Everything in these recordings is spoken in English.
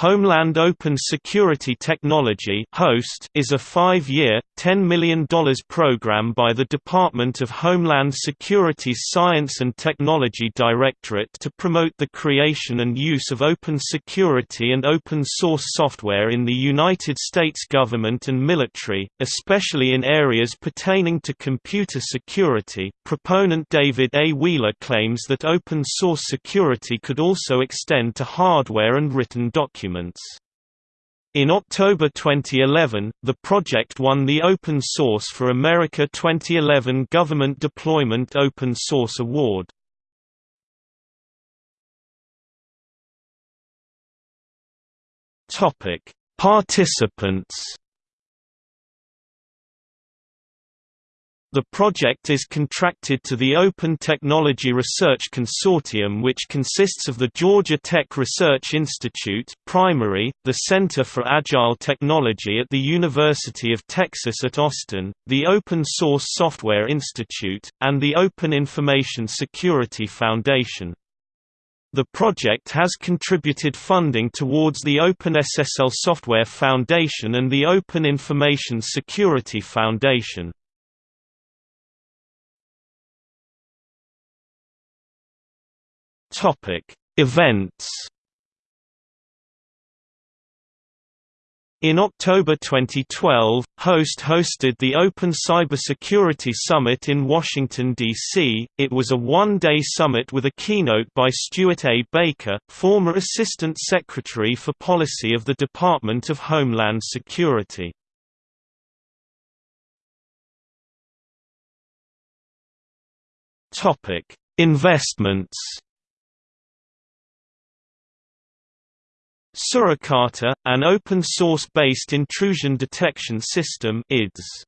Homeland Open Security Technology (HOST) is a 5-year, $10 million program by the Department of Homeland Security's Science and Technology Directorate to promote the creation and use of open security and open source software in the United States government and military, especially in areas pertaining to computer security. Proponent David A. Wheeler claims that open source security could also extend to hardware and written documents documents. In October 2011, the project won the Open Source for America 2011 Government Deployment Open Source Award. Topic: Participants The project is contracted to the Open Technology Research Consortium which consists of the Georgia Tech Research Institute primary, the Center for Agile Technology at the University of Texas at Austin, the Open Source Software Institute, and the Open Information Security Foundation. The project has contributed funding towards the OpenSSL Software Foundation and the Open Information Security Foundation. Topic: Events. In October 2012, HOST hosted the Open Cybersecurity Summit in Washington, D.C. It was a one-day summit with a keynote by Stewart A. Baker, former Assistant Secretary for Policy of the Department of Homeland Security. Investments Suricata, an open-source-based intrusion detection system IDS.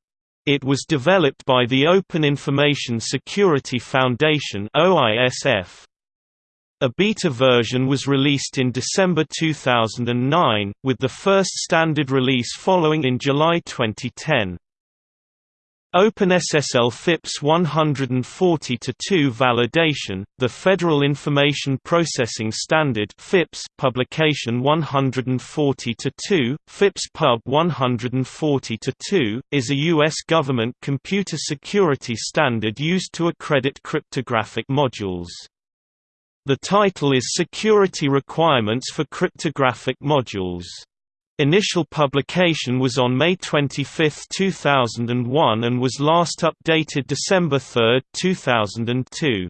It was developed by the Open Information Security Foundation OISF. A beta version was released in December 2009, with the first standard release following in July 2010. OpenSSL FIPS 140-2 validation, the Federal Information Processing Standard FIPS publication 140-2, FIPS Pub 140-2, is a U.S. government computer security standard used to accredit cryptographic modules. The title is Security Requirements for Cryptographic Modules. Initial publication was on May 25, 2001 and was last updated December 3, 2002.